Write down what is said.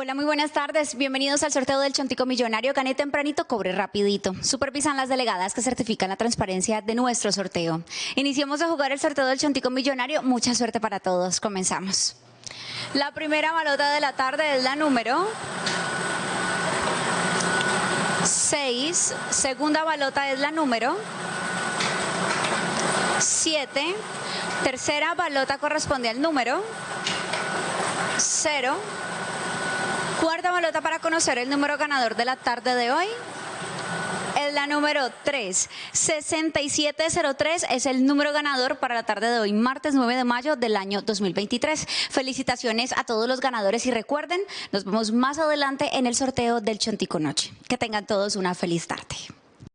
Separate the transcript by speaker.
Speaker 1: Hola, muy buenas tardes. Bienvenidos al sorteo del Chontico Millonario. Gane tempranito, cobre rapidito. Supervisan las delegadas que certifican la transparencia de nuestro sorteo. Iniciamos a jugar el sorteo del Chontico Millonario. Mucha suerte para todos. Comenzamos. La primera balota de la tarde es la número 6. Segunda balota es la número 7. Tercera balota corresponde al número 0. Para conocer el número ganador de la tarde de hoy. Es la número 3. 6703 es el número ganador para la tarde de hoy, martes 9 de mayo del año 2023. Felicitaciones a todos los ganadores y recuerden, nos vemos más adelante en el sorteo del Chontico Noche. Que tengan todos una feliz tarde.